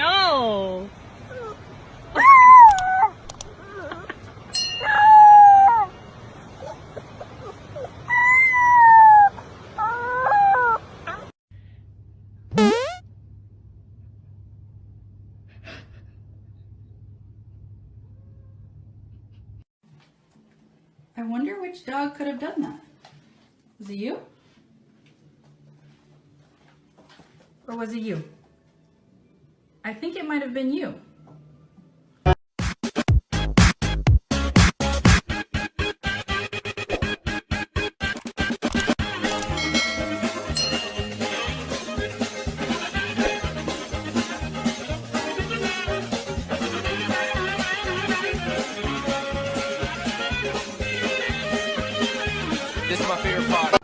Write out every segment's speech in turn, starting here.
No. I wonder which dog could have done that. Was it you? Or was it you? I think it might have been you. This is my favorite part.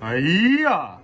哎呀。